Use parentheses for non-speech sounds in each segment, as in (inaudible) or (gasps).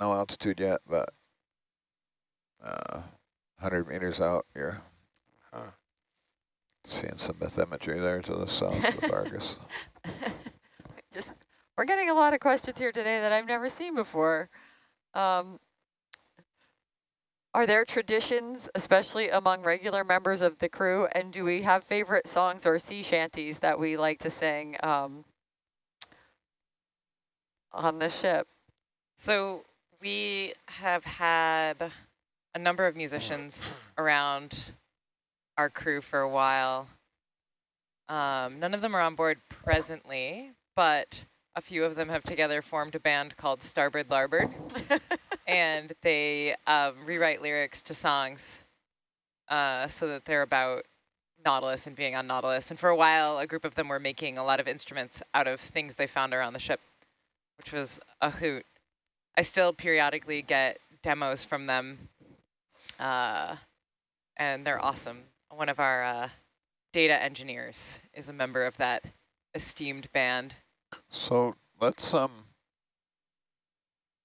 no altitude yet, but uh, 100 meters out, you're huh. seeing some bathymetry there to the south of Argus. (laughs) Just, we're getting a lot of questions here today that I've never seen before. Um, are there traditions, especially among regular members of the crew, and do we have favorite songs or sea shanties that we like to sing um, on the ship? So we have had a number of musicians around our crew for a while. Um, none of them are on board presently, but a few of them have together formed a band called Starboard Larboard. (laughs) and they um, rewrite lyrics to songs uh, so that they're about Nautilus and being on Nautilus. And for a while, a group of them were making a lot of instruments out of things they found around the ship, which was a hoot. I still periodically get demos from them, uh, and they're awesome. One of our uh, data engineers is a member of that esteemed band. So let's um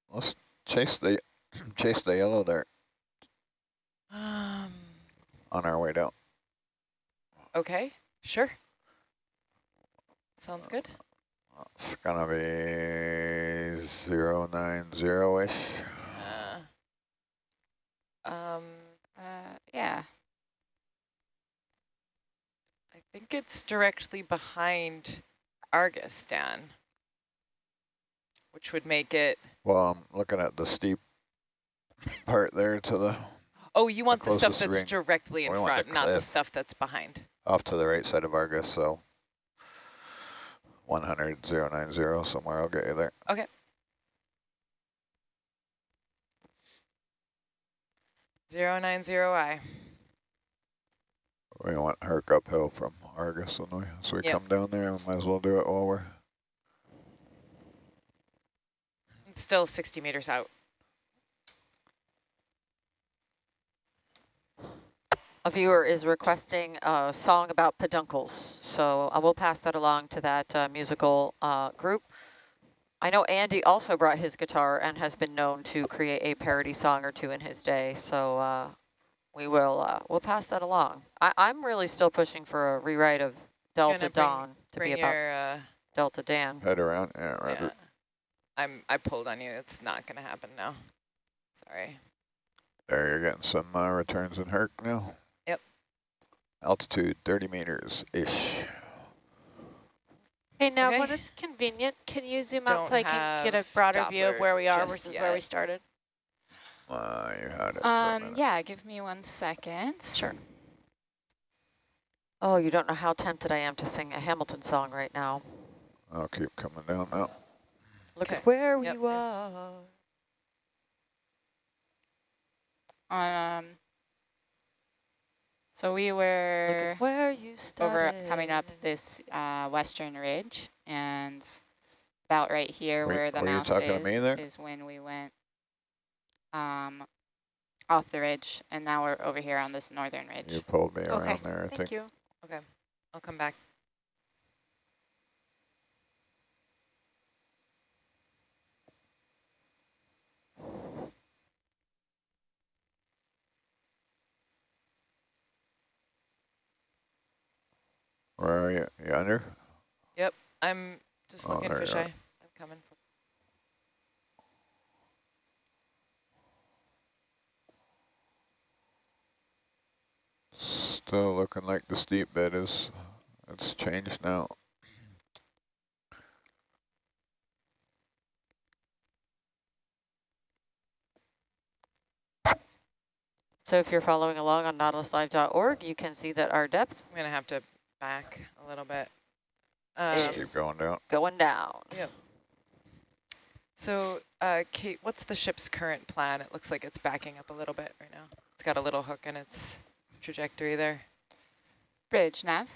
let's chase the (clears throat) chase the yellow there. Um. On our way down. Okay, sure. Sounds good. It's gonna be zero nine zero ish. Uh, um. Uh. Yeah. I think it's directly behind Argus, Dan, which would make it well, I'm looking at the steep part there to the Oh, you want the, the stuff that's ring. directly in we front, the not the stuff that's behind. Off to the right side of Argus, so 100, 090 somewhere, I'll get you there. Okay. Zero nine zero I. We want Herc uphill from Argus, so we yep. come down there, we might as well do it while we're still 60 meters out. A viewer is requesting a song about peduncles, so I will pass that along to that uh, musical uh, group. I know Andy also brought his guitar and has been known to create a parody song or two in his day, so uh, we will uh, we'll pass that along. I, am really still pushing for a rewrite of Delta Dawn to be about your, uh, Delta Dan. Head around, yeah, right. Yeah. I'm I pulled on you. It's not going to happen now. Sorry. There, you're getting some uh, returns in Herc now. Yep. Altitude 30 meters ish. Hey, now okay. when it's convenient, can you zoom Don't out so I can get a broader Doppler view of where we are versus yet. where we started? Uh, you had it. Um, yeah, give me one second. Sure. Oh, you don't know how tempted I am to sing a Hamilton song right now. I'll keep coming down now. Look at where yep. we are. Um. So we were where you over coming up this uh, western ridge, and about right here wait, where the mouse is, is when we went um, off the ridge, and now we're over here on this northern ridge. You pulled me okay. around there, I Thank think. you. Okay, I'll come back. Where are you? You under? Yep, I'm just oh, looking fisheye. I'm coming. Still looking like the steep bed is, it's changed now. So if you're following along on nautiluslive.org, you can see that our depth. I'm going to have to back a little bit. Um, keep going down. Going down. Yep. So, uh, Kate, what's the ship's current plan? It looks like it's backing up a little bit right now. It's got a little hook in its trajectory there. Bridge nav.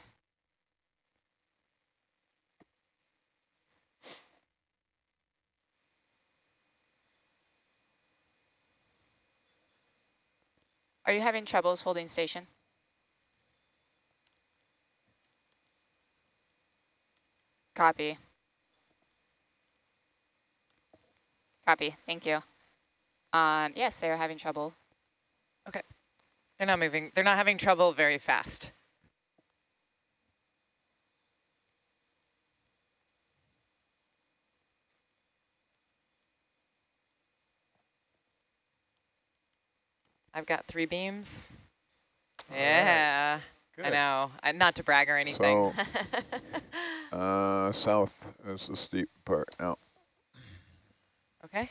Are you having troubles holding station? Copy. Copy, thank you. Um, yes, they're having trouble. Okay. They're not moving. They're not having trouble very fast. I've got three beams. All yeah, right. I know. I, not to brag or anything. So, (laughs) uh, south is the steep part now. Okay.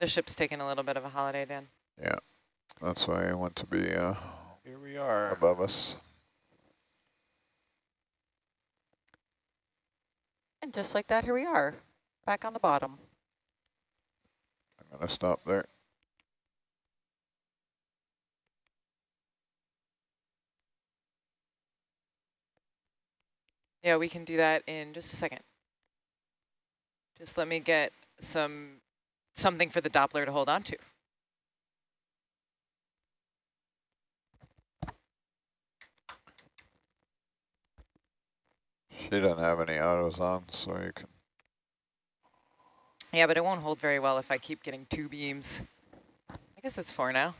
The ship's taking a little bit of a holiday, Dan. Yeah, that's why I want to be uh, here we are above us. And just like that, here we are, back on the bottom. I'm going to stop there. Yeah, we can do that in just a second. Just let me get some something for the Doppler to hold on to. She doesn't have any autos on, so you can yeah, but it won't hold very well if I keep getting two beams. I guess it's four now.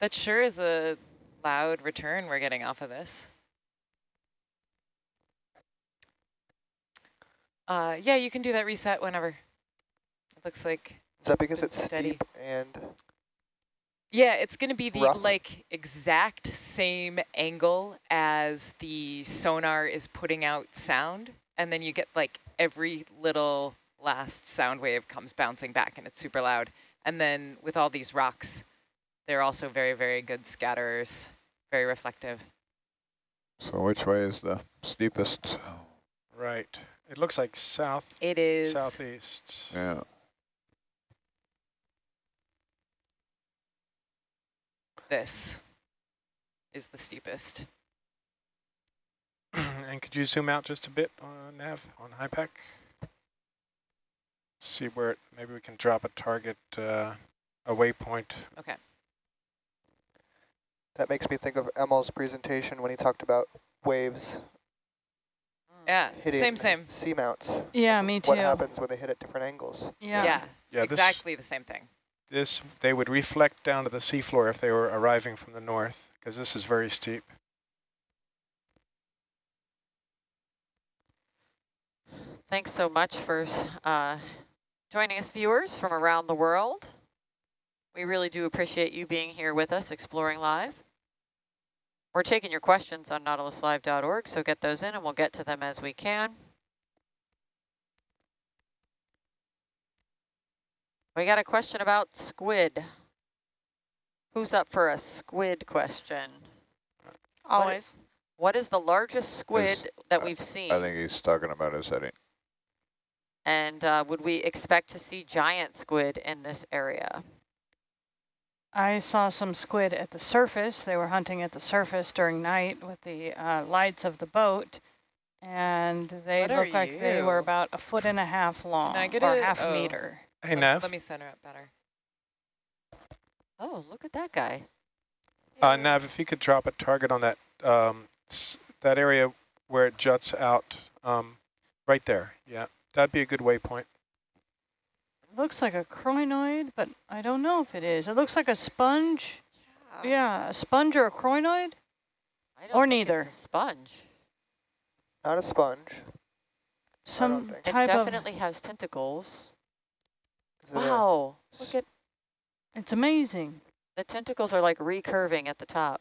That sure is a loud return we're getting off of this. Uh, yeah, you can do that reset whenever. It looks like. Is that because it's steady. steep and yeah, it's going to be the Rough. like exact same angle as the sonar is putting out sound. And then you get like every little last sound wave comes bouncing back and it's super loud. And then with all these rocks, they're also very, very good scatterers, very reflective. So which way is the steepest? Right. It looks like south. It is. Southeast. Yeah. this is the steepest. (clears throat) and could you zoom out just a bit on nav, on HYPACK? See where, it, maybe we can drop a target, uh, a waypoint. Okay. That makes me think of Emel's presentation when he talked about waves. Yeah, same, same. Seamounts. Yeah, me too. What happens when they hit at different angles. Yeah, yeah, yeah exactly the same thing this they would reflect down to the seafloor if they were arriving from the north, because this is very steep. Thanks so much for uh, joining us, viewers from around the world. We really do appreciate you being here with us, Exploring Live. We're taking your questions on nautiluslive.org, so get those in and we'll get to them as we can. We got a question about squid. Who's up for a squid question? Always. What is, what is the largest squid his, that we've seen? I think he's talking about his heading. And uh, would we expect to see giant squid in this area? I saw some squid at the surface. They were hunting at the surface during night with the uh, lights of the boat. And they looked like you? they were about a foot and a half long, or half oh. meter. Hey, let, Nav. Let me center up better. Oh, look at that guy. Uh, Nav, if you could drop a target on that um, that area where it juts out, um, right there. Yeah, that'd be a good waypoint. Looks like a crinoid, but I don't know if it is. It looks like a sponge. Yeah, yeah a sponge or a crinoid? or neither. sponge. Not a sponge. Some type it definitely has tentacles. Wow, look at It's amazing. the tentacles are like recurving at the top.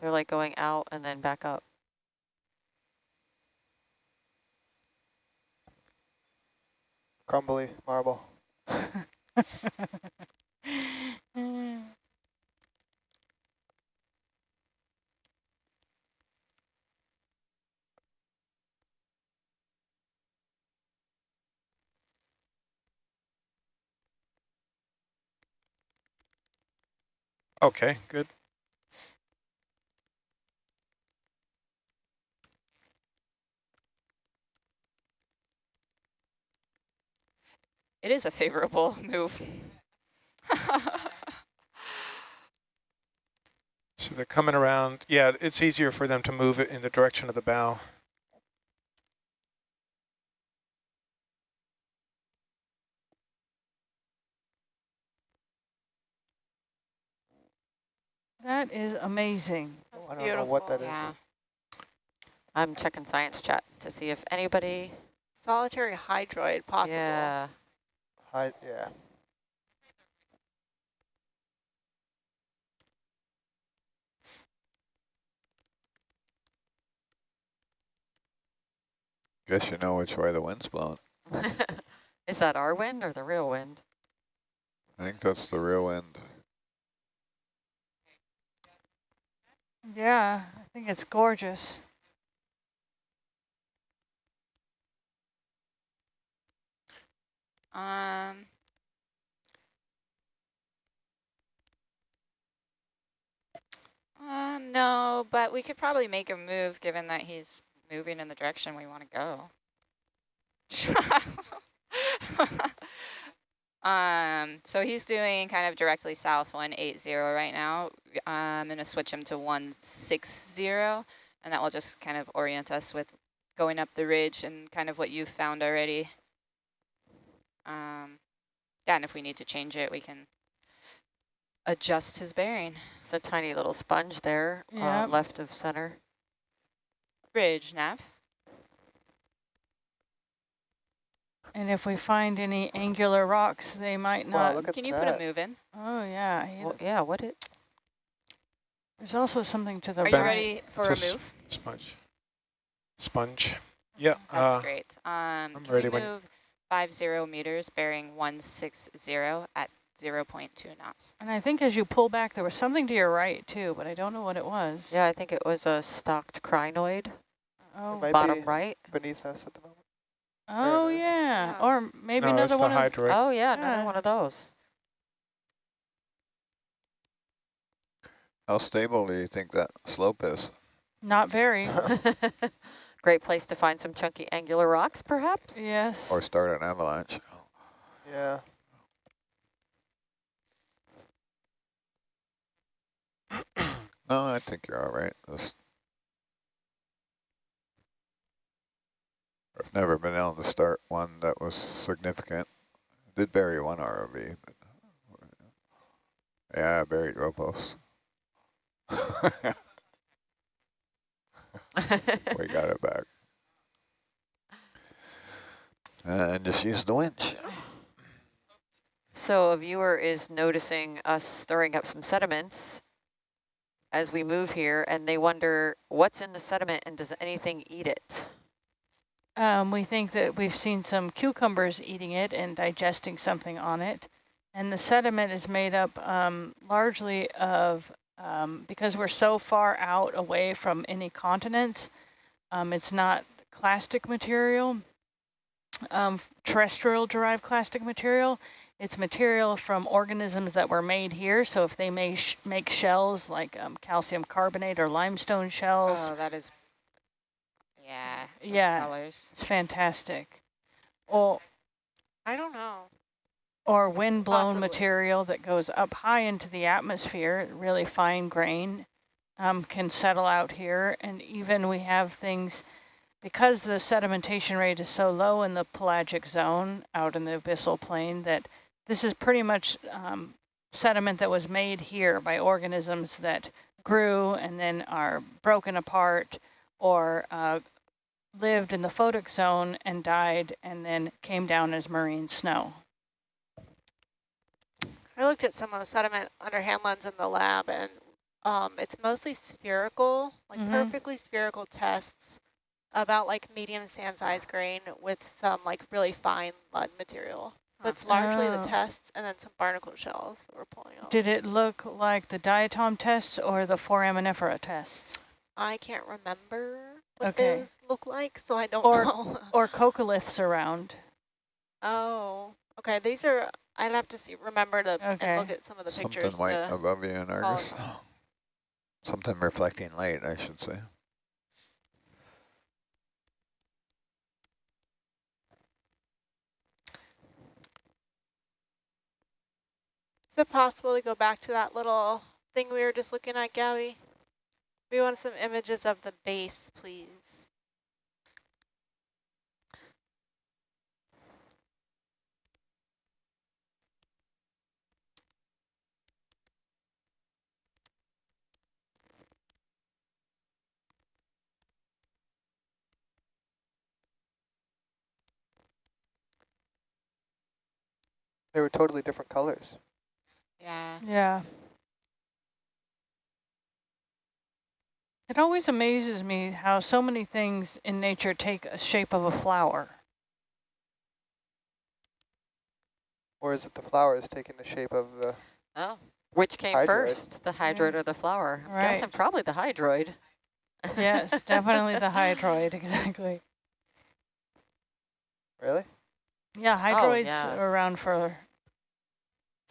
They're like going out and then back up. Crumbly marble. (laughs) Okay, good. It is a favorable (laughs) move. So they're coming around. Yeah, it's easier for them to move it in the direction of the bow. That is amazing. Oh, I don't beautiful. know what that yeah. is. I'm checking science chat to see if anybody... Solitary hydroid possible. Yeah. Hi yeah. Guess you know which way the wind's blowing. (laughs) Is that our wind or the real wind? I think that's the real wind. Yeah, I think it's gorgeous. Um, um, no, but we could probably make a move given that he's moving in the direction we want to go. (laughs) um, so he's doing kind of directly south 180 right now. I'm going to switch him to 160, and that will just kind of orient us with going up the ridge and kind of what you've found already. Um, yeah, and if we need to change it, we can adjust his bearing. It's a tiny little sponge there, yep. uh, left of center. Ridge, nav. And if we find any angular rocks, they might not. Wow, Can you that. put a move in? Oh, yeah. Well, yeah, what it? There's also something to the Are right. you ready for it's a, a move? Sponge. Sponge. Yeah. That's uh, great. Um, I'm can ready we move 50 meters bearing 160 at 0 0.2 knots. And I think as you pull back, there was something to your right too, but I don't know what it was. Yeah, I think it was a stalked crinoid. Oh, bottom right. Beneath us at the moment. Oh yeah. yeah. or maybe no, another one. Of, oh yeah, yeah, another one of those. How stable do you think that slope is? Not very. (laughs) (laughs) Great place to find some chunky angular rocks, perhaps? Yes. Or start an avalanche. Yeah. (clears throat) no, I think you're all right. This I've never been able to start one that was significant. I did bury one ROV, but yeah, I buried Ropos. (laughs) we got it back. And just use the winch. So a viewer is noticing us stirring up some sediments as we move here, and they wonder what's in the sediment and does anything eat it? Um, we think that we've seen some cucumbers eating it and digesting something on it. And the sediment is made up um, largely of um, because we're so far out away from any continents, um, it's not clastic material, um, terrestrial derived clastic material. It's material from organisms that were made here. So if they may sh make shells like um, calcium carbonate or limestone shells. Oh, that is, yeah, yeah, colors. it's fantastic. Well, I don't know or wind-blown material that goes up high into the atmosphere, really fine grain, um, can settle out here. And even we have things, because the sedimentation rate is so low in the pelagic zone out in the abyssal plain, that this is pretty much um, sediment that was made here by organisms that grew and then are broken apart or uh, lived in the photic zone and died and then came down as marine snow. I looked at some of the sediment under hand lens in the lab, and um, it's mostly spherical, like mm -hmm. perfectly spherical tests about like medium sand size grain with some like really fine mud material. That's it's largely oh. the tests and then some barnacle shells that we're pulling out. Did it look like the diatom tests or the foraminifera tests? I can't remember what okay. those look like, so I don't or, know. (laughs) or coccoliths around. Oh, okay. These are I'd have to see, remember to okay. look at some of the Something pictures. Something white above you in Argus. (gasps) Something reflecting light, I should say. Is it possible to go back to that little thing we were just looking at, Gabby? We want some images of the base, please. They were totally different colors. Yeah. Yeah. It always amazes me how so many things in nature take a shape of a flower. Or is it the flowers taking the shape of the... Oh, which came hydroid. first, the hydroid yeah. or the flower? I'm right. guessing probably the hydroid. yes, (laughs) definitely the hydroid, exactly. Really? Yeah, oh, hydroids oh, yeah. around for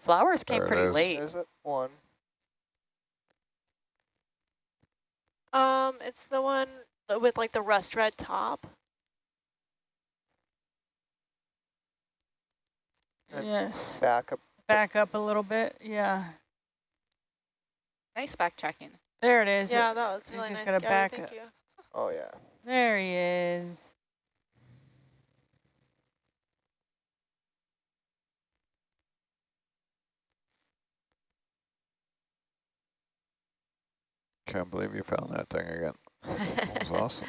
Flowers came there pretty late. Is it one? Um, it's the one with like the rust red top. yes. Back up. Back up a little bit, yeah. Nice back backtracking. There it is. Yeah, that was really nice. Got back Thank you. Oh yeah. There he is. Can't believe you found that thing again. That was awesome.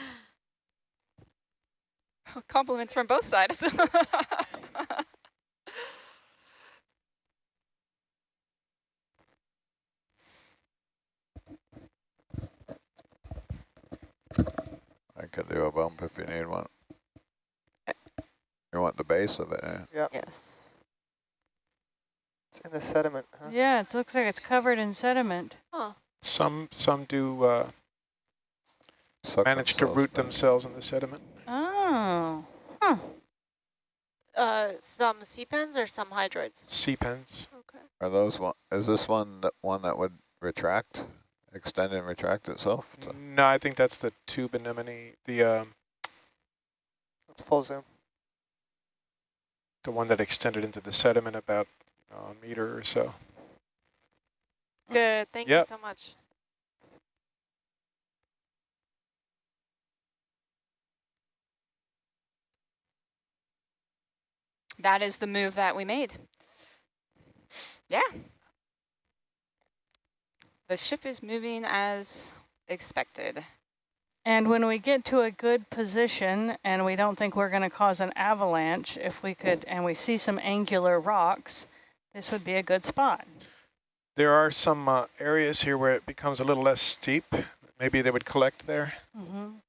(laughs) Compliments from both sides. (laughs) I could do a bump if you need one. You want the base of it, eh? Yeah. Yes. It's in the sediment, huh? Yeah, it looks like it's covered in sediment. Huh. Some some do uh, manage to root themselves in the sediment. Oh, huh. Uh, some sea pens or some hydroids? Sea pens. Okay. Are those one? Is this one that one that would retract, extend and retract itself? No, I think that's the tube anemone. The um. That's full zoom. The one that extended into the sediment about a meter or so. Good. Thank yep. you so much. That is the move that we made. Yeah. The ship is moving as expected. And when we get to a good position and we don't think we're going to cause an avalanche, if we could, and we see some angular rocks, this would be a good spot. There are some uh, areas here where it becomes a little less steep. Maybe they would collect there. Mm -hmm.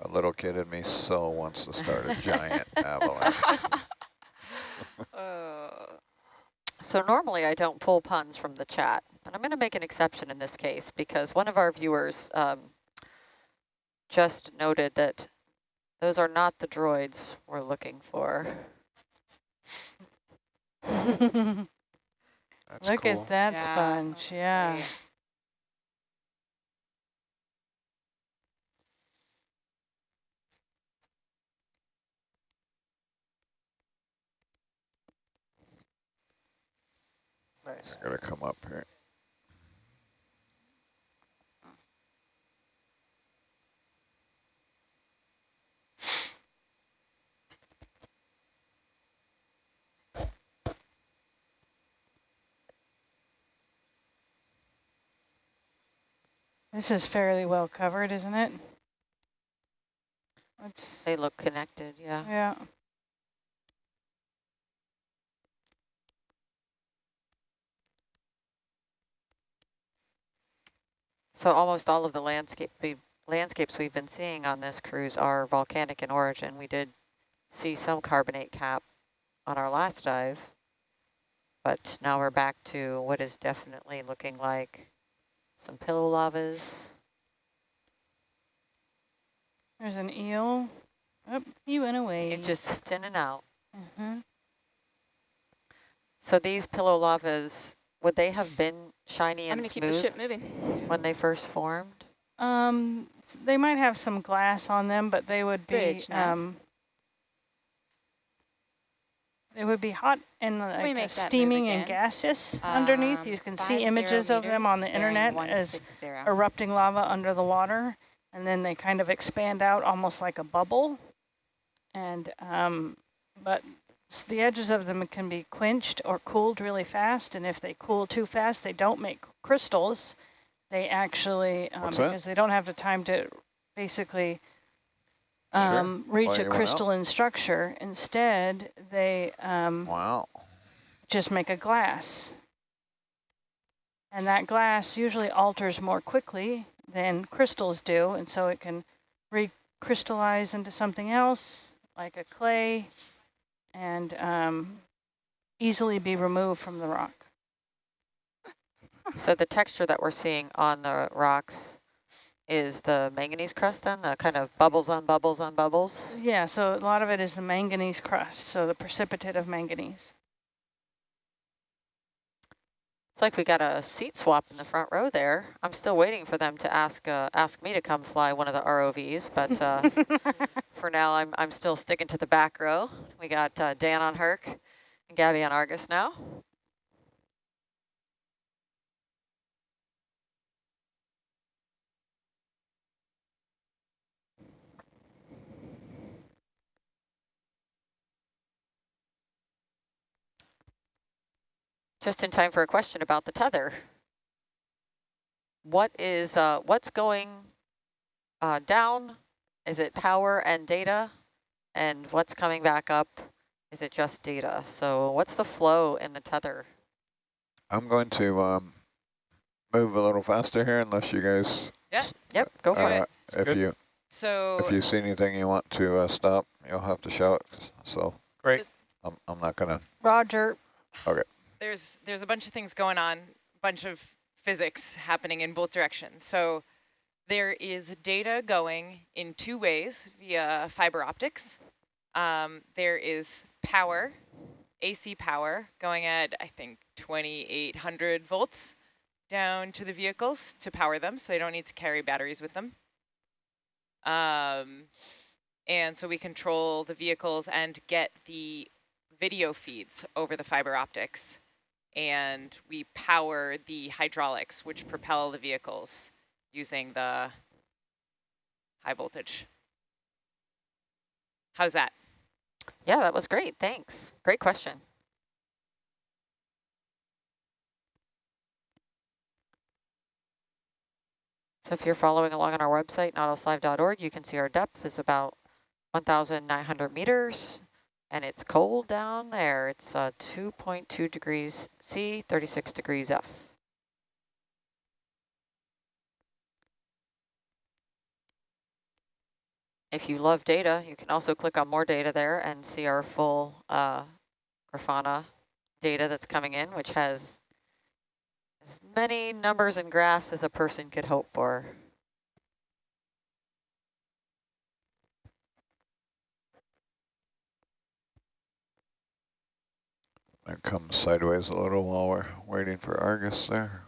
A little kid in me so wants to start a (laughs) giant avalanche. (laughs) uh, so normally I don't pull puns from the chat, but I'm going to make an exception in this case because one of our viewers um, just noted that those are not the droids we're looking for. (laughs) That's Look cool. at that yeah, sponge, yeah. Great. Nice. Gotta come up here. This is fairly well covered, isn't it? Let's they look connected, yeah. Yeah. So almost all of the landscape we landscapes we've been seeing on this cruise are volcanic in origin. We did see some carbonate cap on our last dive, but now we're back to what is definitely looking like some pillow lavas. There's an eel. Oh, he went away. It just zipped in and out. Mm -hmm. So these pillow lavas, would they have been shiny and I'm smooth keep the ship moving. when they first formed? Um, they might have some glass on them, but they would be. Bridge, um, it would be hot and like steaming and gaseous um, underneath. You can see images of them on the internet as erupting lava under the water, and then they kind of expand out almost like a bubble. And um, but the edges of them can be quenched or cooled really fast, and if they cool too fast, they don't make crystals. They actually, um, because they don't have the time to basically um, sure. reach a crystalline structure. Instead, they um, wow. just make a glass. And that glass usually alters more quickly than crystals do, and so it can recrystallize into something else, like a clay, and um, easily be removed from the rock. So the texture that we're seeing on the rocks is the manganese crust then, the kind of bubbles on bubbles on bubbles? Yeah, so a lot of it is the manganese crust, so the precipitate of manganese. It's like we got a seat swap in the front row there. I'm still waiting for them to ask uh, ask me to come fly one of the ROVs, but uh, (laughs) for now I'm I'm still sticking to the back row. We got uh, Dan on Herc and Gabby on Argus now. Just in time for a question about the tether. What is, uh, what's going uh, down? Is it power and data? And what's coming back up? Is it just data? So what's the flow in the tether? I'm going to um, move a little faster here unless you guys... Yeah. Yep, go for uh, it. If good. you so if you see anything you want to uh, stop, you'll have to shout. So great. I'm I'm not gonna. Roger. Okay there's there's a bunch of things going on, a bunch of physics happening in both directions. So there is data going in two ways via fiber optics. Um, there is power, AC power, going at, I think, 2,800 volts down to the vehicles to power them, so they don't need to carry batteries with them. Um, and so we control the vehicles and get the video feeds over the fiber optics and we power the hydraulics, which propel the vehicles using the high voltage. How's that? Yeah, that was great. Thanks. Great question. So if you're following along on our website, nautiluslive.org, you can see our depth is about 1,900 meters and it's cold down there. It's uh, 2.2 degrees C, 36 degrees F. If you love data, you can also click on more data there and see our full uh, Grafana data that's coming in, which has as many numbers and graphs as a person could hope for. It comes sideways a little while we're waiting for Argus there.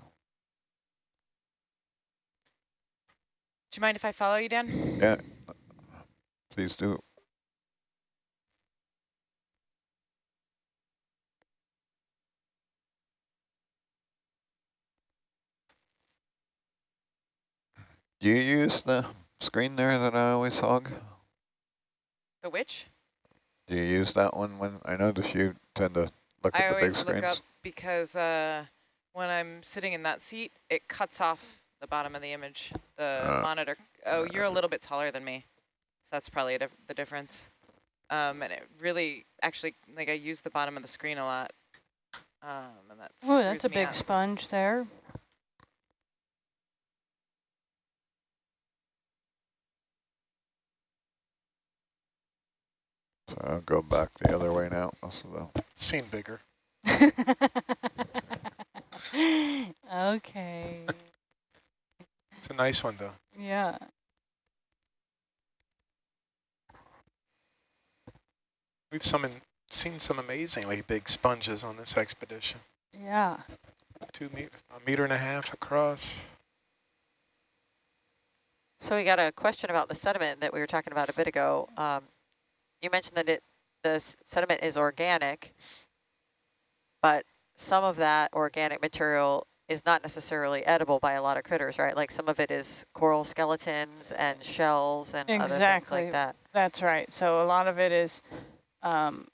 Do you mind if I follow you, Dan? Yeah, please do. Do you use the screen there that I always hog? The which? Do you use that one when I notice you tend to look I at the big screens? I always look up because uh, when I'm sitting in that seat, it cuts off the bottom of the image, the uh, monitor. Oh, you're a little bit taller than me, so that's probably dif the difference. Um, and it really, actually, like I use the bottom of the screen a lot. Um, and that's oh, that's a big out. sponge there. So I'll go back the other way now. Also, Seen bigger. (laughs) okay. It's a nice one, though. Yeah. We've some in, seen some amazingly big sponges on this expedition. Yeah. Two meter, a meter and a half across. So we got a question about the sediment that we were talking about a bit ago. Um, you mentioned that it the sediment is organic, but some of that organic material is not necessarily edible by a lot of critters, right? Like some of it is coral skeletons and shells and exactly. other things like that. That's right. So a lot of it is um,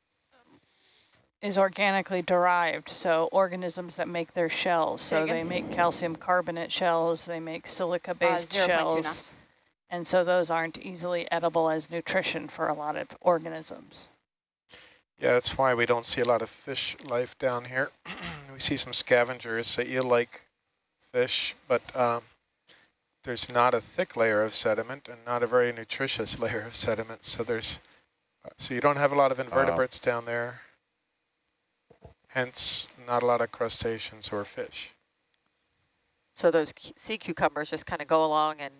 is organically derived. So organisms that make their shells. So they make calcium carbonate shells. They make silica-based uh, shells. And so those aren't easily edible as nutrition for a lot of organisms. Yeah, that's why we don't see a lot of fish life down here. (clears throat) we see some scavengers, so eel-like fish, but um, there's not a thick layer of sediment and not a very nutritious (laughs) layer of sediment. So there's, so you don't have a lot of invertebrates uh, down there. Hence, not a lot of crustaceans or fish. So those sea cucumbers just kind of go along and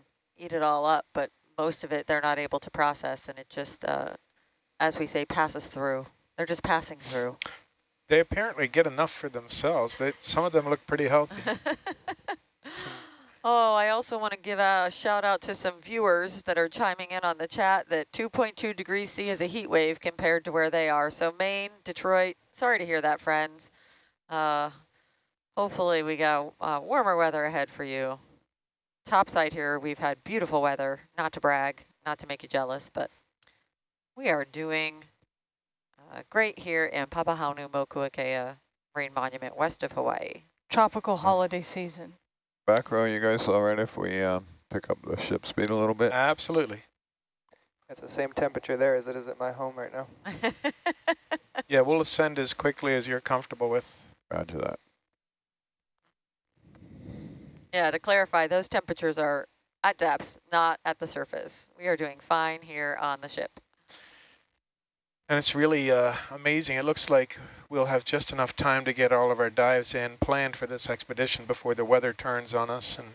eat it all up, but most of it they're not able to process, and it just, uh, as we say, passes through. They're just passing through. They apparently get enough for themselves. They, some of them look pretty healthy. (laughs) oh, I also want to give a shout out to some viewers that are chiming in on the chat that 2.2 degrees C is a heat wave compared to where they are. So Maine, Detroit, sorry to hear that, friends. Uh, hopefully we got uh, warmer weather ahead for you. Topside here, we've had beautiful weather, not to brag, not to make you jealous, but we are doing uh, great here in Papahanaumokuakea Marine Monument west of Hawaii. Tropical holiday season. Back row, you guys all right if we uh, pick up the ship speed a little bit? Absolutely. It's the same temperature there as it is at my home right now. (laughs) yeah, we'll ascend as quickly as you're comfortable with. Roger that. Yeah, to clarify, those temperatures are at depth, not at the surface. We are doing fine here on the ship. And it's really uh, amazing. It looks like we'll have just enough time to get all of our dives in planned for this expedition before the weather turns on us and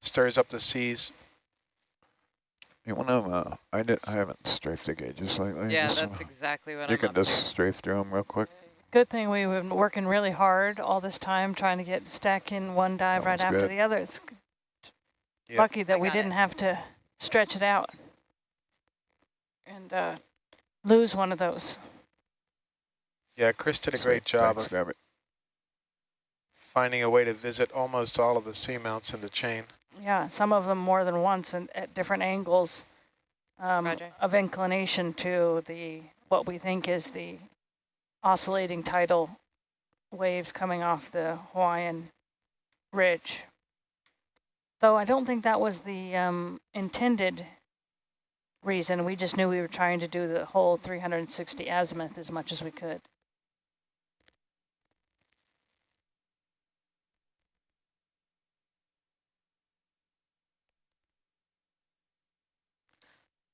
stirs up the seas. You want to, uh, I, did, I haven't strafed the gauges lately. Yeah, just that's exactly what you I'm You can just strafe through them real quick. Good thing we've been working really hard all this time trying to get stack in one dive that right after good. the other. It's yep. lucky that we didn't it. have to stretch it out. And uh, lose one of those. Yeah, Chris did a great job Thanks, of finding a way to visit almost all of the seamounts in the chain. Yeah, some of them more than once and at different angles um, of inclination to the what we think is the oscillating tidal waves coming off the Hawaiian ridge. Though I don't think that was the um, intended reason. We just knew we were trying to do the whole 360 azimuth as much as we could.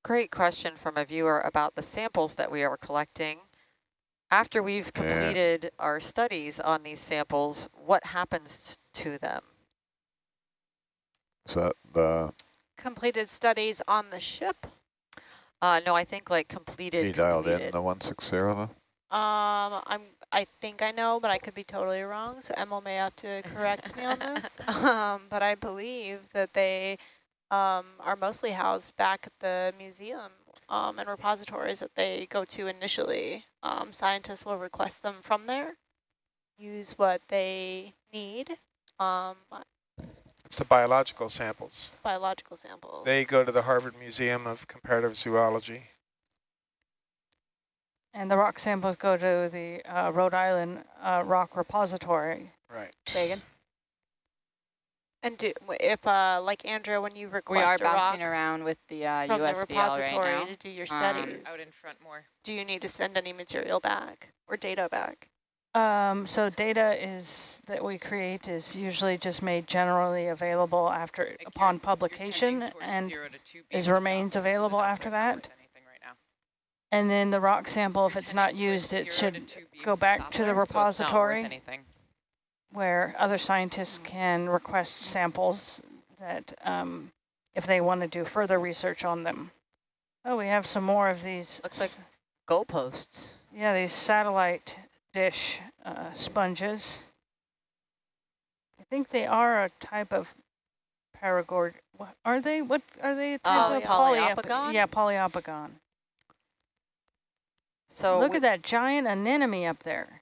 Great question from a viewer about the samples that we are collecting. After we've completed yeah. our studies on these samples, what happens to them? Is that the... Completed studies on the ship? Uh, no, I think like completed. He dialed completed. in the 160 though? Um, I'm, I think I know, but I could be totally wrong. So Emil may have to correct me on this. (laughs) Um, but I believe that they um, are mostly housed back at the museum um, and repositories that they go to initially. Um, scientists will request them from there, use what they need. Um, it's the biological samples. Biological samples. They go to the Harvard Museum of Comparative Zoology. And the rock samples go to the uh, Rhode Island uh, Rock Repository. Right. Sagan. And do, if, uh, like Andrea, when you request We are bouncing around with the uh, from USBL the repository right to do your studies. Um, out in front more. Do you need to send any material back or data back? Um, so data is that we create is usually just made generally available after like upon you're, publication you're and is remains available after that. Right and then the rock sample, if it's not used, it should go back to the repository so where other scientists can request samples that um, if they want to do further research on them. Oh, we have some more of these. Looks like goalposts. Yeah, these satellite dish uh, sponges. I think they are a type of paragord. What are they? What are they? Oh, of poliopogon? yeah, poliopogon. So look at that giant anemone up there.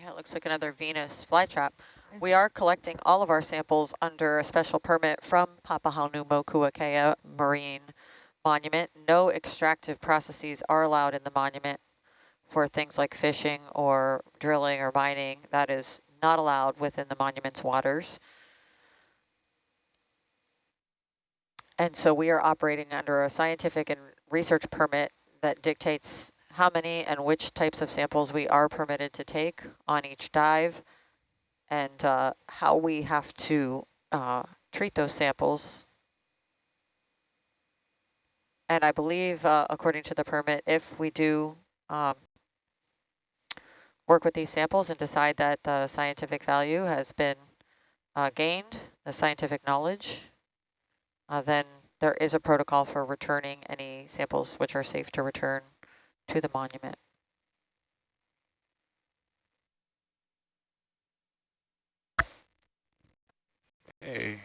Yeah, it looks like another Venus flytrap. We are collecting all of our samples under a special permit from Papahanaumokuakea Marine Monument. No extractive processes are allowed in the monument for things like fishing or drilling or mining. That is not allowed within the monument's waters. And so we are operating under a scientific and research permit that dictates how many and which types of samples we are permitted to take on each dive and uh, how we have to uh, treat those samples. And I believe, uh, according to the permit, if we do um, work with these samples and decide that the scientific value has been uh, gained, the scientific knowledge, uh, then there is a protocol for returning any samples which are safe to return to the monument. Hey.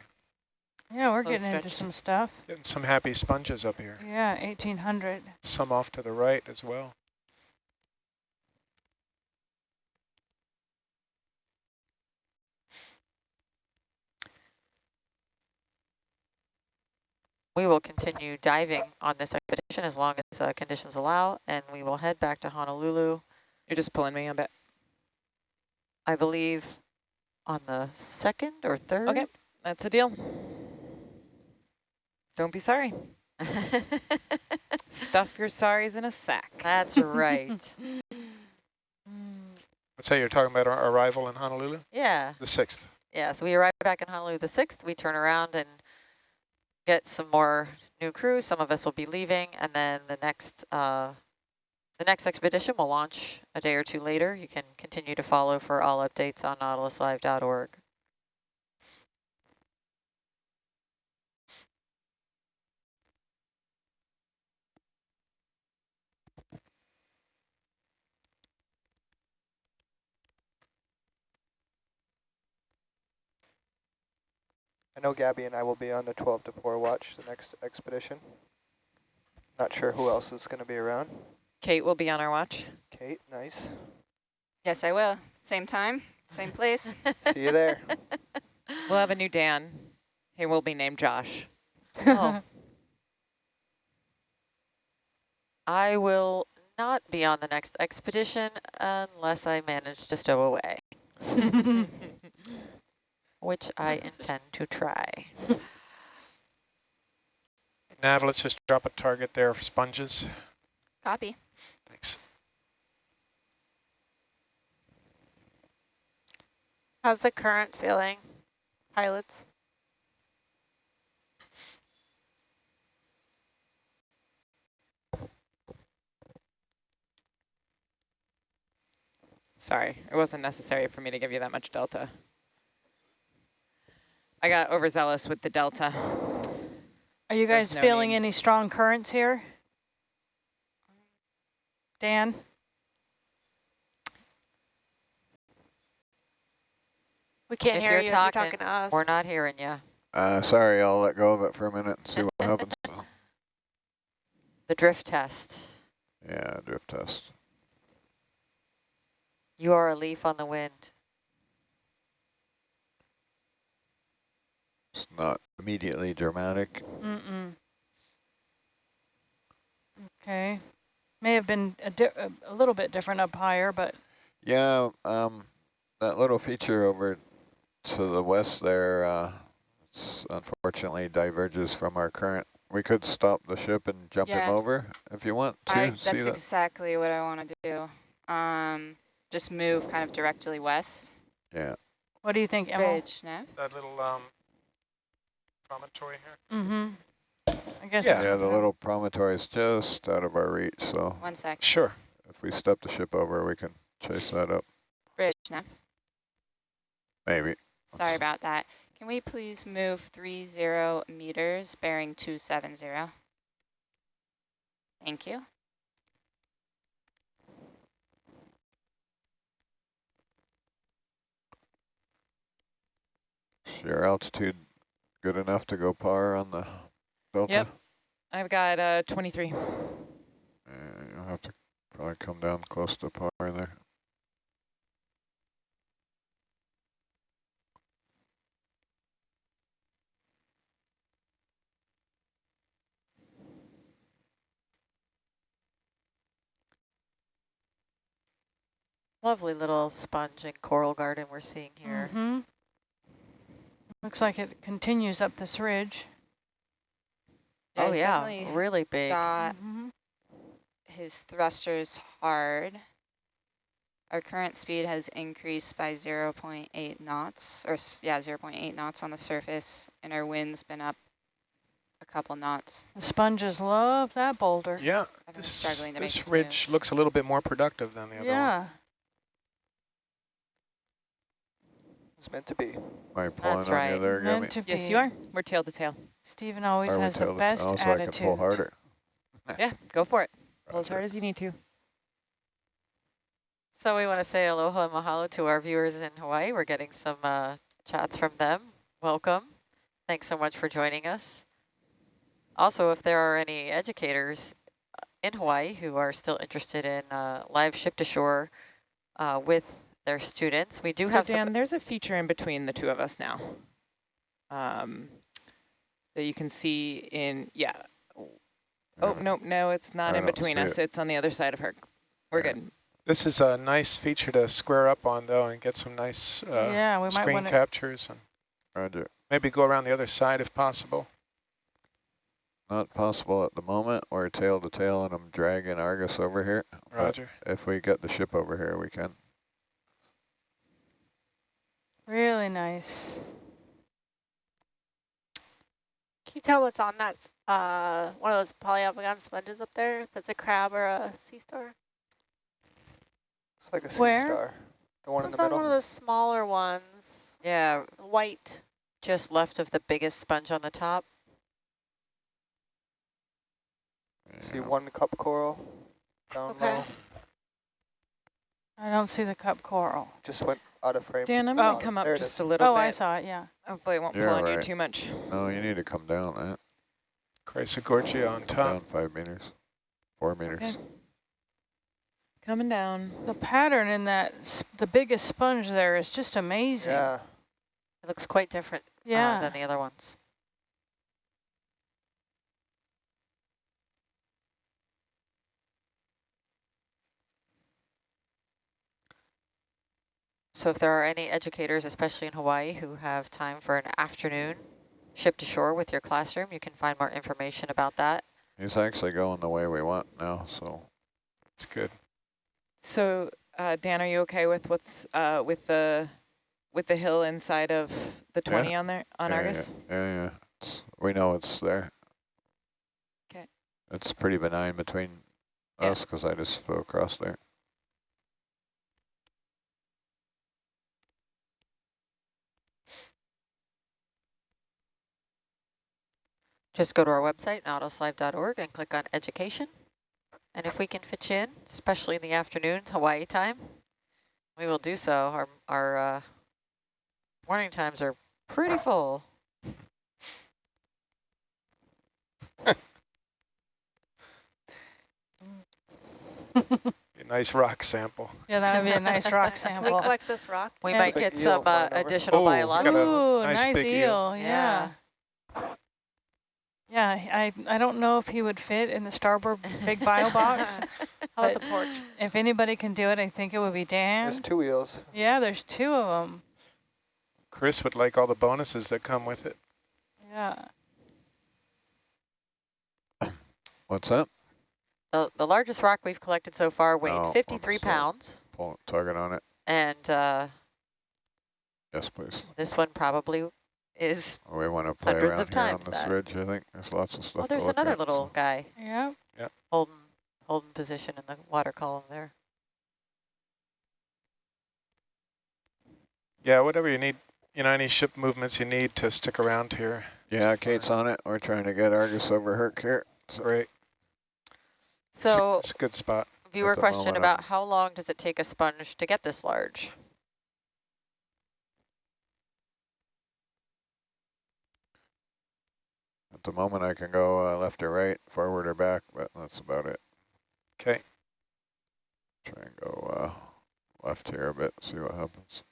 Yeah, we're getting into some stuff. Getting some happy sponges up here. Yeah, 1800. Some off to the right as well. We will continue diving on this expedition as long as uh, conditions allow, and we will head back to Honolulu. You're just pulling me a bit. I believe on the second or third. Okay, that's a deal. Don't be sorry. (laughs) Stuff your sorries in a sack. That's right. (laughs) (laughs) What's that you're talking about our arrival in Honolulu? Yeah. The 6th. Yeah, so we arrive back in Honolulu the 6th. We turn around and get some more new crew. Some of us will be leaving, and then the next uh, the next expedition will launch a day or two later. You can continue to follow for all updates on nautiluslive.org. know Gabby and I will be on the 12 to 4 watch the next expedition. Not sure who else is going to be around. Kate will be on our watch. Kate, nice. Yes, I will. Same time, same place. (laughs) See you there. (laughs) We'll have a new Dan. He will be named Josh. oh. (laughs) I will not be on the next expedition unless I manage to stow away. Which I intend to try. (laughs) Nav, let's just drop a target there for sponges. Copy. Thanks. How's the current feeling, pilots? Sorry, it wasn't necessary for me to give you that much delta. I got overzealous with the delta. Are you guys no feeling need. any strong currents here? Dan? We can't if hear you're you talking, you're talking to us. We're not hearing you. Uh, sorry, I'll let go of it for a minute and see what (laughs) happens. The drift test. Yeah, drift test. You are a leaf on the wind. It's not immediately dramatic. Mm -mm. Okay. May have been a, a, little bit different up higher, but... Yeah, um, that little feature over to the west there, uh, unfortunately diverges from our current. We could stop the ship and jump yeah. him over if you want to. I, that's that? exactly what I want to do. Um, just move kind of directly west. Yeah. What do you think, Emma? Ridge, Nav? That little um, promontory here? Mm-hmm. I guess. Yeah, yeah the little promontory is just out of our reach, so. One sec. Sure. If we step the ship over, we can chase that up. Bridge, Nav. Maybe. Sorry about that. Can we please move three zero meters, bearing 270? Thank you. Your altitude good enough to go par on the Delta? Yep. I've got uh, 23. Uh, you'll have to Probably come down close to par there. Lovely little sponge and coral garden we're seeing here. Mm -hmm. Looks like it continues up this ridge. Yeah, oh yeah, really big. Got mm -hmm. his thrusters hard. Our current speed has increased by 0 0.8 knots, or yeah, 0 0.8 knots on the surface, and our wind's been up a couple knots. The sponges love that boulder. Yeah, this, this ridge moves. looks a little bit more productive than the other yeah. one. It's meant to be. Am pulling That's on right. you there, meant to Yes, you are. We're tail to tail. Stephen always has the best oh, so attitude. I can pull harder. (laughs) yeah, go for it. Pull as hard as you need to. So we want to say aloha and mahalo to our viewers in Hawaii. We're getting some uh, chats from them. Welcome. Thanks so much for joining us. Also, if there are any educators uh, in Hawaii who are still interested in uh, live ship to shore uh, with their students. We do so have Dan, there's a feature in between the two of us now um, that you can see in, yeah. Oh, no, no, it's not I in between us. It. It's on the other side of her. We're yeah. good. This is a nice feature to square up on, though, and get some nice uh, yeah, we screen might captures. and Roger. Maybe go around the other side if possible. Not possible at the moment. We're tail to tail, and I'm dragging Argus over here. Roger. But if we get the ship over here, we can. Really nice. Can you tell what's on that, uh, one of those poliopogon sponges up there? If it's a crab or a sea star? It's like a sea Where? star. The one it's in the middle? one of the smaller ones. Yeah. White. Just left of the biggest sponge on the top. See one cup coral down okay. low. I don't see the cup coral. Just went out of frame. Dan, I'm going to come up just a little oh, bit. Oh, I saw it, yeah. Hopefully it won't You're pull on you too much. No, you need to come down, man. Chrysogorgia on top. Down five meters, four meters. Okay. Coming down. The pattern in that, the biggest sponge there is just amazing. Yeah. It looks quite different uh, yeah. Uh, than the other ones. So if there are any educators, especially in Hawaii, who have time for an afternoon ship to shore with your classroom, you can find more information about that. He's actually going the way we want now, so it's good. So uh, Dan, are you okay with what's uh, with the with the hill inside of the 20 yeah. on there on yeah, Argus? Yeah, yeah, yeah. It's, we know it's there. Okay. It's pretty benign between yeah. us because I just flew across there. Just go to our website, nautiluslive.org, and click on education. And if we can fit you in, especially in the afternoons, Hawaii time, we will do so. Our, our uh, morning times are pretty full. A nice rock sample. Yeah, that would be a nice rock (laughs) sample. We collect this rock? We yeah. might get some uh, additional oh, biological. Ooh, nice, nice eel. eel. yeah. yeah. Yeah, I, I don't know if he would fit in the starboard big bio box. (laughs) How about the porch? If anybody can do it, I think it would be Dan. There's two wheels. Yeah, there's two of them. Chris would like all the bonuses that come with it. Yeah. What's that? The, the largest rock we've collected so far weighed oh, 53 pounds. Pull target on it. And uh, yes, please. This one probably is oh, we want to play hundreds of times on this that. ridge. I think there's lots of stuff. Oh, there's another at, little so. guy. Yeah. Yeah. Holding holding position in the water column there. Yeah, whatever you need, you know, any ship movements you need to stick around here. Yeah, Kate's on it. We're trying to get Argus over Herc here. So Great. So it's a, it's a good spot. Viewer question about how long does it take a sponge to get this large? The moment I can go uh, left or right, forward or back, but that's about it. Okay. Try and go uh, left here a bit, see what happens.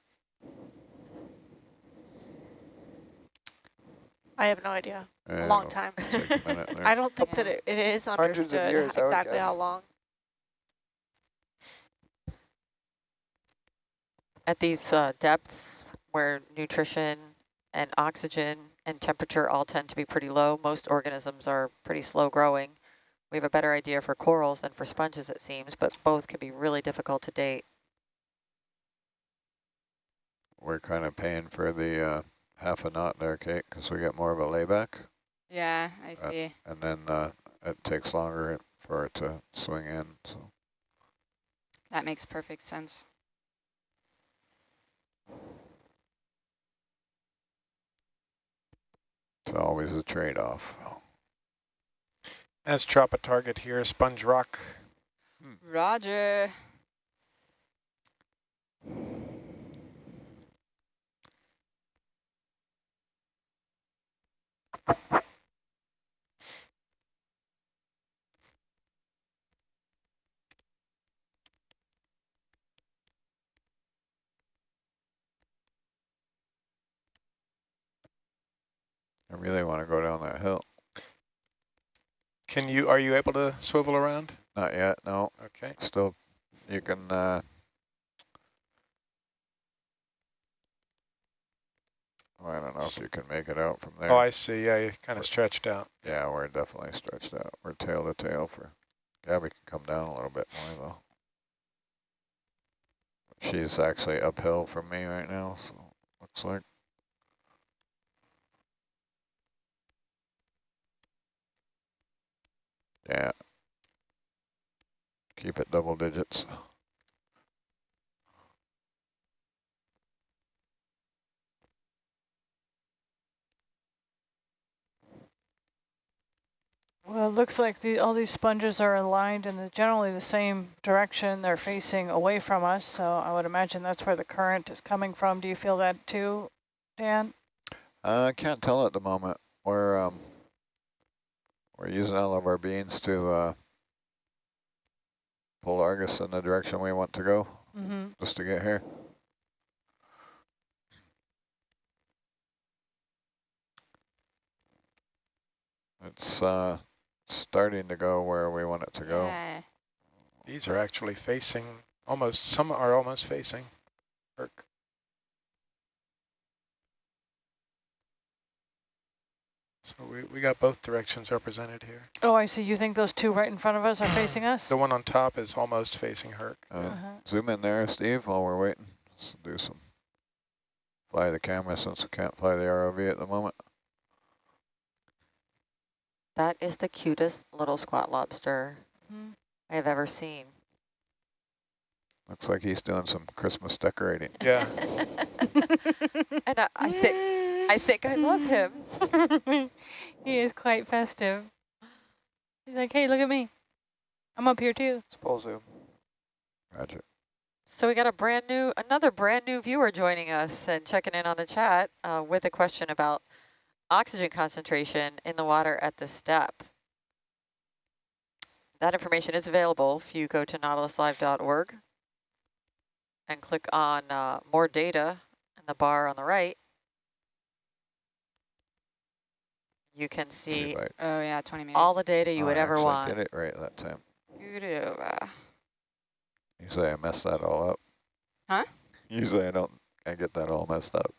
I have no idea. Yeah, a long time. A I don't think yeah. that it, it is understood years, exactly how long. At these uh, depths where nutrition and oxygen and temperature all tend to be pretty low, most organisms are pretty slow growing. We have a better idea for corals than for sponges, it seems, but both can be really difficult to date. We're kind of paying for the uh, half a knot there, Kate, because we get more of a layback. Yeah, I uh, see. and then uh, it takes longer for it to swing in. So That makes perfect sense. It's always a trade-off. Let's drop a target here, sponge rock. Hmm. Roger. I really want to go down that hill. Can you, are you able to swivel around? Not yet, no. Okay. Still, you can, uh, I don't know if you can make it out from there. Oh, I see. Yeah, you're kind of stretched out. Yeah, we're definitely stretched out. We're tail to tail for Gabby can come down a little bit more though. She's actually uphill from me right now, so looks like. Yeah. Keep it double digits. Well, it looks like the, all these sponges are aligned in the, generally the same direction. They're facing away from us, so I would imagine that's where the current is coming from. Do you feel that too, Dan? I uh, can't tell at the moment. We're um, we're using all of our beans to uh, pull Argus in the direction we want to go, mm -hmm. just to get here. It's uh, starting to go where we want it to go. Yeah. These are actually facing, almost, some are almost facing Herc. So we, we got both directions represented here. Oh, I see. You think those two right in front of us are (clears throat) facing us? The one on top is almost facing Herc. Uh, uh -huh. Zoom in there, Steve, while we're waiting. Let's do some, fly the camera since we can't fly the ROV at the moment. That is the cutest little squat lobster mm. I have ever seen. Looks like he's doing some Christmas decorating. Yeah. (laughs) and I, I think I think I love him. (laughs) he is quite festive. He's like, hey, look at me. I'm up here too. It's full zoom. Roger. So we got a brand new, another brand new viewer joining us and checking in on the chat uh, with a question about oxygen concentration in the water at this depth. That information is available if you go to nautiluslive.org and click on uh, more data in the bar on the right. You can see, oh yeah, 20 minutes. all the data you oh, would ever want. did it right that time. Uh, Usually I mess that all up. Huh? Usually I don't, I get that all messed up.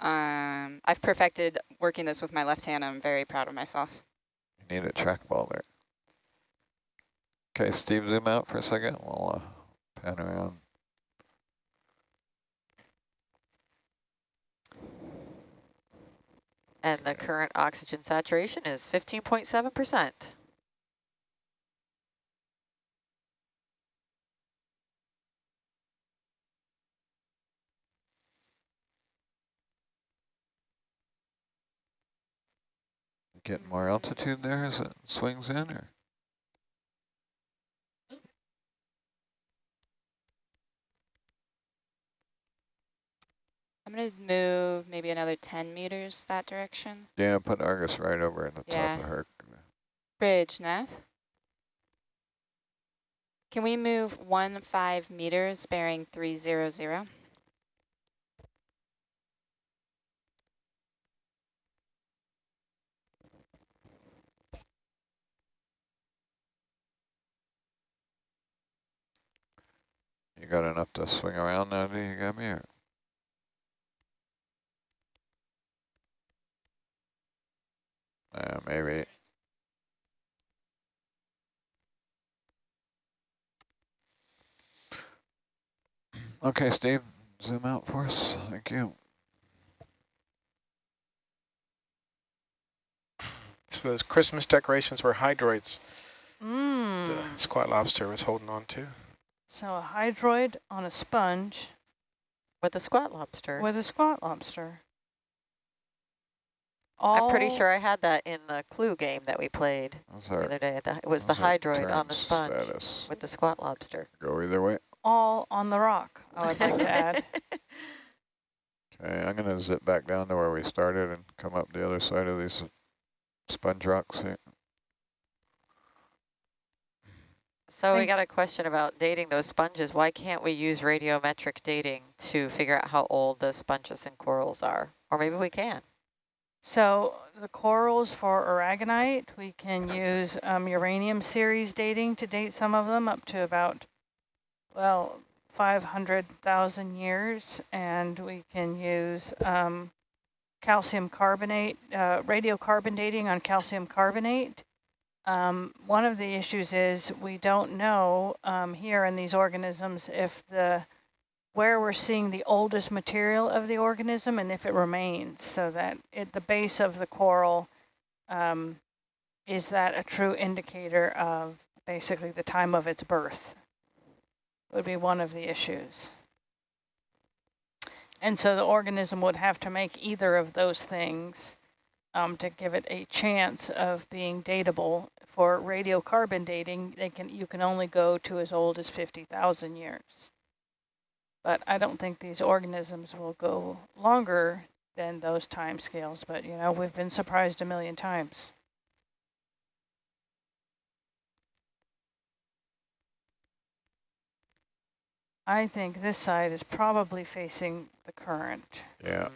Um, I've perfected working this with my left hand. I'm very proud of myself. You need a trackball there. Okay, Steve, zoom out for a second. We'll uh, pan around. And the current oxygen saturation is 15.7%. Getting more altitude there as it swings in, or? I'm going to move maybe another 10 meters that direction. Yeah, put Argus right over in the yeah. top of her. Bridge, Nav. Can we move one five meters bearing 300? You got enough to swing around now, do you got me? Or? Uh, maybe. Okay, Steve, zoom out for us. Thank you. So those Christmas decorations were hydroids. Mm. The squat lobster was holding on to. So a hydroid on a sponge. With a squat lobster. With a squat lobster. All I'm pretty oh. sure I had that in the clue game that we played our, the other day. The, it was the hydroid on the sponge status. with the squat lobster. Go either way. All on the rock, I would like to add. (laughs) Okay, I'm going to zip back down to where we started and come up the other side of these sponge rocks here. So we got a question about dating those sponges. Why can't we use radiometric dating to figure out how old the sponges and corals are? Or maybe we can. So the corals for aragonite, we can use um, uranium series dating to date some of them up to about, well, 500,000 years. And we can use um, calcium carbonate, uh, radiocarbon dating on calcium carbonate um, one of the issues is we don't know um, here in these organisms if the where we're seeing the oldest material of the organism and if it remains so that at the base of the coral um, is that a true indicator of basically the time of its birth would be one of the issues. And so the organism would have to make either of those things um, to give it a chance of being datable for radiocarbon dating, they can you can only go to as old as 50,000 years. But I don't think these organisms will go longer than those time scales. But, you know, we've been surprised a million times. I think this side is probably facing the current. Yeah.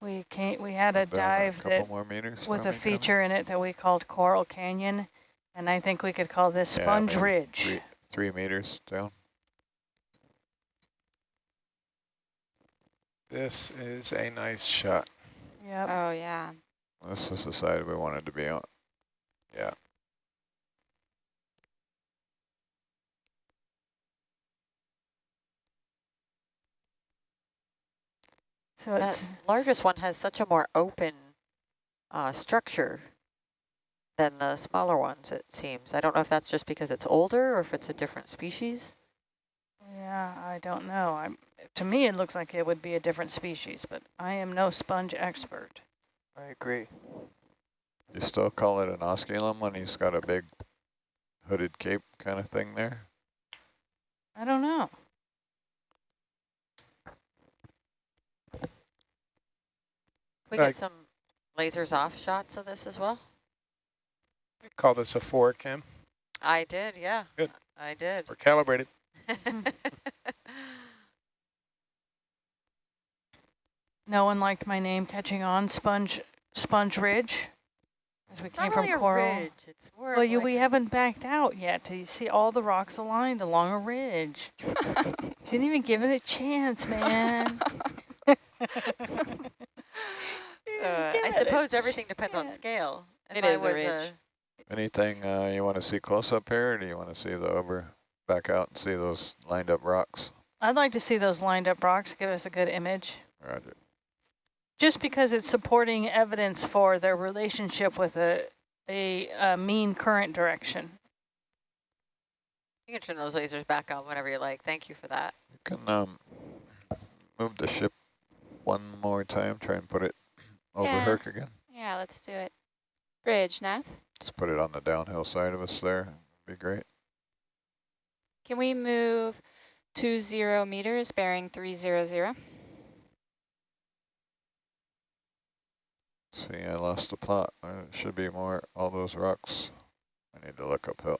We came, we had a dive a that with a feature in it that we called Coral Canyon, and I think we could call this yeah, Sponge Ridge. Three, three meters down. This is a nice shot. Yep. Oh, yeah. This is the side we wanted to be on. Yeah. So that largest one has such a more open uh, structure than the smaller ones, it seems. I don't know if that's just because it's older or if it's a different species. Yeah, I don't know. I'm, to me, it looks like it would be a different species, but I am no sponge expert. I agree. You still call it an osculum when he's got a big hooded cape kind of thing there? I don't know. we get some lasers off shots of this as well? Call this a four, Kim. I did, yeah. Good. I did. We're calibrated. (laughs) no one liked my name catching on, Sponge Sponge Ridge. As we it's came from really coral. Ridge. It's more well, you, like we haven't backed out yet. Do you see all the rocks aligned along a ridge. (laughs) Didn't even give it a chance, man. (laughs) Uh, I suppose everything depends on scale. If it I is a ridge. Anything uh, you want to see close up here, or do you want to see the over, back out and see those lined up rocks? I'd like to see those lined up rocks, give us a good image. Roger. Just because it's supporting evidence for their relationship with a, a, a mean current direction. You can turn those lasers back on whenever you like. Thank you for that. You can um, move the ship one more time, try and put it over yeah. Herc again? Yeah, let's do it. Bridge, Nav. Let's put it on the downhill side of us there. Be great. Can we move two zero meters bearing 300? See See, I lost the plot. Uh, there should be more, all those rocks. I need to look uphill.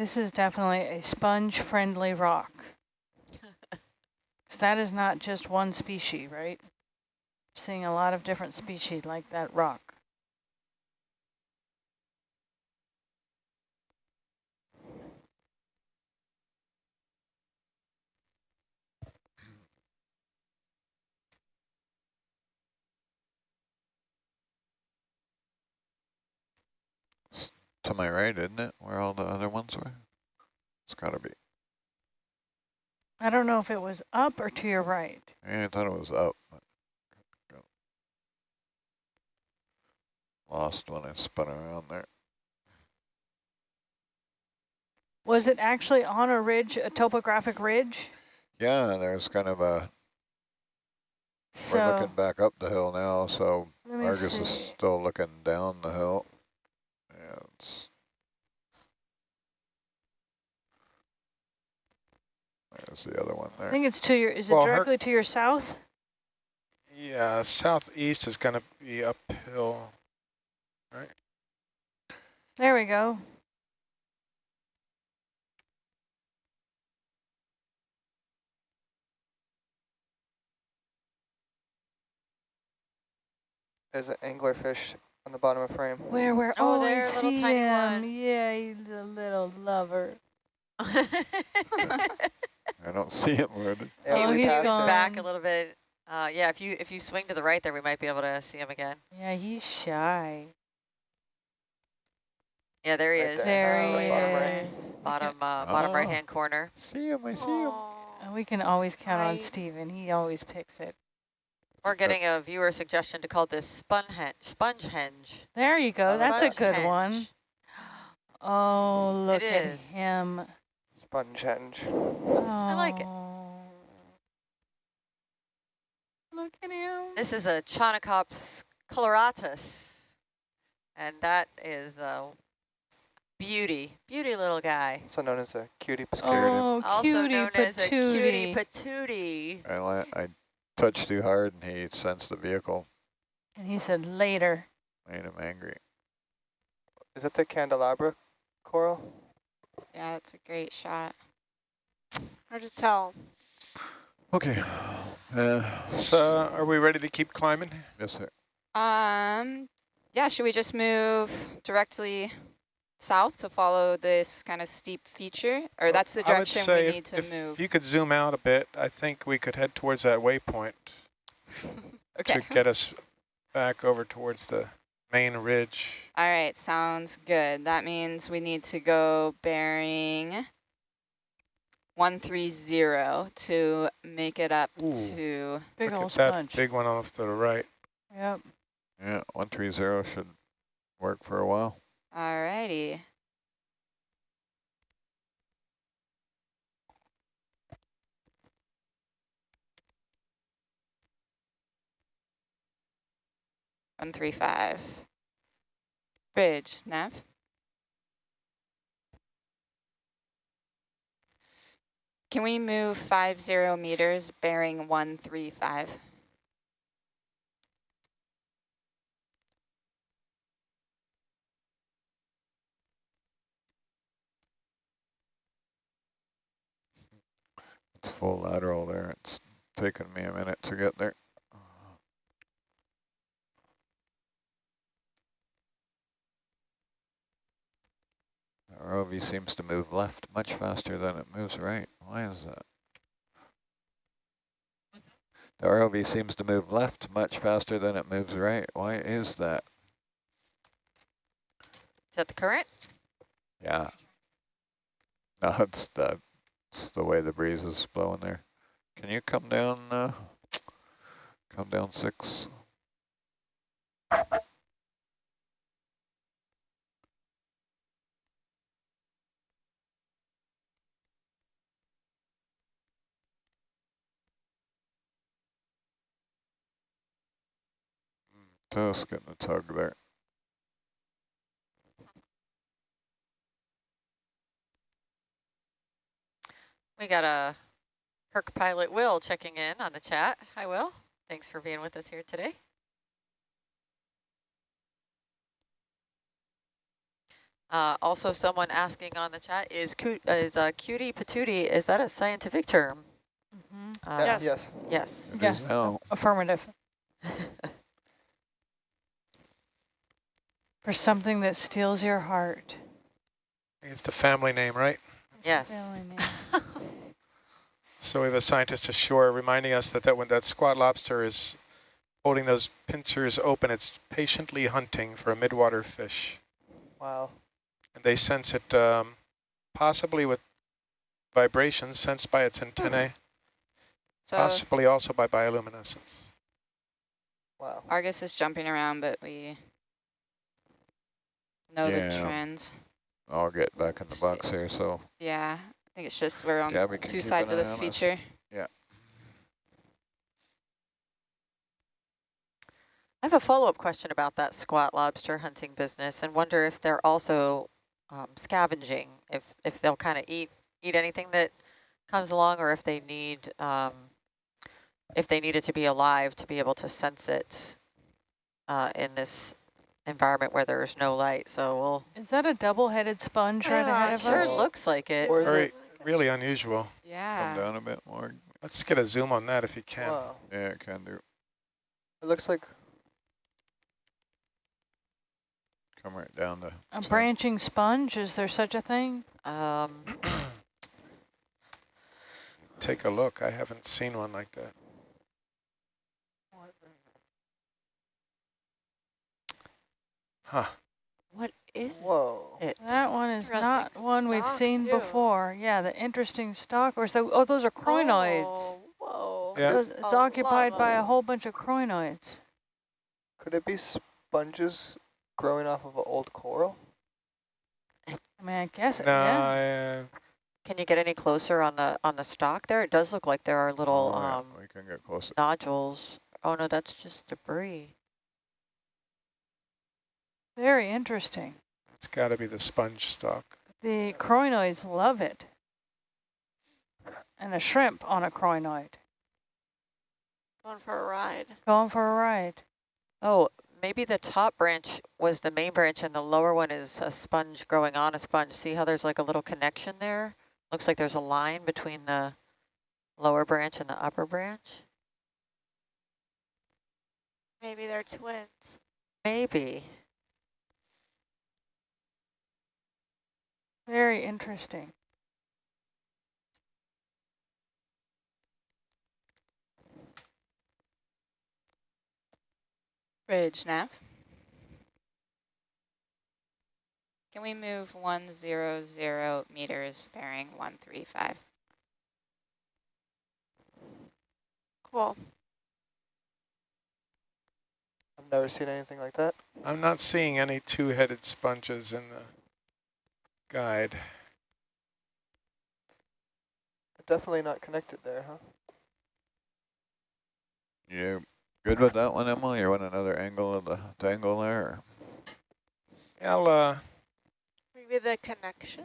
This is definitely a sponge-friendly rock. that is not just one species, right? Seeing a lot of different species like that rock. To my right, isn't it? Where all the other ones were? It's got to be. I don't know if it was up or to your right. Yeah, I thought it was up. Lost when I spun around there. Was it actually on a ridge, a topographic ridge? Yeah, there's kind of a. So we're looking back up the hill now, so Argus see. is still looking down the hill. There's the other one there. I think it's to your, is well, it directly to your south? Yeah, southeast is going to be uphill, right? There we go. There's an anglerfish on the bottom of frame. Where, where? Oh, oh there, I see little tiny him. One. Yeah, he's a little lover. (laughs) I don't see him. Where yeah, he moved back a little bit. Uh, yeah, if you if you swing to the right there, we might be able to see him again. Yeah, he's shy. Yeah, there he right is. There, there he bottom is. Right. Bottom, uh, bottom oh. right hand corner. See him, I see him. And we can always count right. on Stephen. He always picks it. We're getting a viewer suggestion to call this sponge sponge henge. There you go. That's a good henge. one. Oh, look at him. Sponge henge. Oh. I like it. Oh, look at him. This is a Chaunacops coloratus. And that is a beauty, beauty little guy. Oh, also known as a cutie patootie. Oh, cutie also cutie known patootie. as a cutie patootie. I, I touched too hard and he sensed the vehicle. And he said later. Made him angry. Is that the candelabra coral? Yeah, that's a great shot. Hard to tell. Okay. Uh, so are we ready to keep climbing? Yes, sir. Um, yeah, should we just move directly south to follow this kind of steep feature? Or that's the direction we if, need to if move? If you could zoom out a bit, I think we could head towards that waypoint (laughs) okay. to get us back over towards the main ridge. All right, sounds good. That means we need to go bearing 130 to make it up Ooh. to... Big Look old that big one off to the right. Yep. Yeah, 130 should work for a while. All righty. One three five. Bridge, nav. Can we move five zero meters bearing one three five? It's full lateral there. It's taken me a minute to get there. The ROV seems to move left much faster than it moves right. Why is that? The ROV seems to move left much faster than it moves right. Why is that? Is that the current? Yeah. (laughs) No, it's the, it's the way the breeze is blowing there. Can you come down, uh, come down six? Just getting a tug there. We got a Herc pilot Will checking in on the chat. Hi, Will. Thanks for being with us here today. Uh, also, someone asking on the chat, is, is uh, cutie patootie, is that a scientific term? Mm -hmm. uh, yes. Yes. Yes. Yes. No. Affirmative. (laughs) For something that steals your heart. It's the family name, right? It's yes. (laughs) so we have a scientist ashore reminding us that, that when that squat lobster is holding those pincers open, it's patiently hunting for a midwater fish. Wow. And they sense it um, possibly with vibrations sensed by its antennae, hmm. so possibly also by bioluminescence. Wow. Argus is jumping around, but we know yeah. the trend. I'll get back in the box here, so. Yeah, I think it's just we're on Gabby two sides of this feature. Yeah. I have a follow-up question about that squat lobster hunting business and wonder if they're also um, scavenging, if, if they'll kind of eat, eat anything that comes along or if they need, um, if they need it to be alive to be able to sense it uh, in this environment where there's no light. So we'll. Is that a double-headed sponge right ahead of sure us? Sure looks like it. Very, it? Really unusual. Yeah. Come down a bit more. Let's get a zoom on that if you can. Wow. Yeah, it can do. It looks like. Come right down to. A branching sponge. Is there such a thing? Um. (clears throat) Take a look. I haven't seen one like that. Huh. What is Whoa. it? That one is not one we've seen too. before. Yeah, the interesting stalk. Or so, oh, those are crinoids. Oh, whoa. Yeah. Those, it's occupied by a whole bunch of crinoids. Could it be sponges growing off of an old coral? I mean, I guess no, yeah. I, Can you get any closer on the on the stalk there? It does look like there are little oh, yeah, um, we can get closer. nodules. Oh no, that's just debris. Very interesting. It's got to be the sponge stalk. The crinoids love it. And a shrimp on a crinoid. Going for a ride. Going for a ride. Oh, maybe the top branch was the main branch and the lower one is a sponge growing on a sponge. See how there's like a little connection there? Looks like there's a line between the lower branch and the upper branch. Maybe they're twins. Maybe. Very interesting. Bridge nav. Can we move 100 meters bearing 135? Cool. I've never seen anything like that. I'm not seeing any two-headed sponges in the guide. Definitely not connected there, huh? You good with that one, Emily? You want another angle of the dangle there? I'll uh maybe the connection.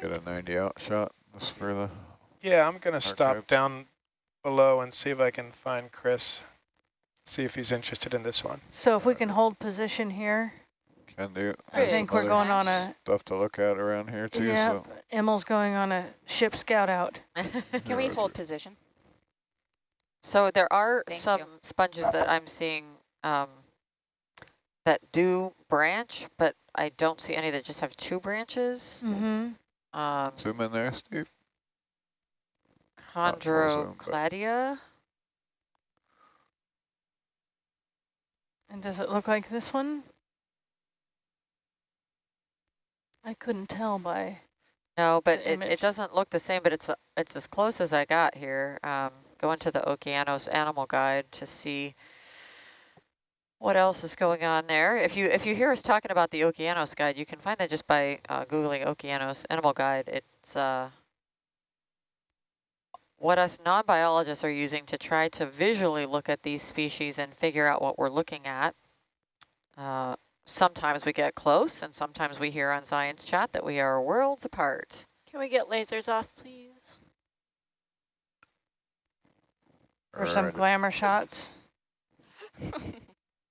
Get a 90 out shot just for the Yeah, I'm gonna stop down below and see if I can find Chris. See if he's interested in this one. So if we can hold position here. Can do. I think we're going on a... Stuff to look at around here too. Yeah, so. Emil's going on a ship scout out. (laughs) Can we hold position? So there are Thank some you. sponges that I'm seeing um, that do branch, but I don't see any that just have two branches. Mm-hmm. Um, Zoom in there, Steve. Chondrocladia. And does it look like this one? I couldn't tell by. No, but it, it doesn't look the same, but it's it's as close as I got here. Um, going to the Okeanos Animal Guide to see what else is going on there. If you if you hear us talking about the Okeanos Guide, you can find that just by uh, Googling Okeanos Animal Guide. It's uh, what us non-biologists are using to try to visually look at these species and figure out what we're looking at. Uh, sometimes we get close and sometimes we hear on Science Chat that we are worlds apart. Can we get lasers off, please? For some glamour shots. (laughs)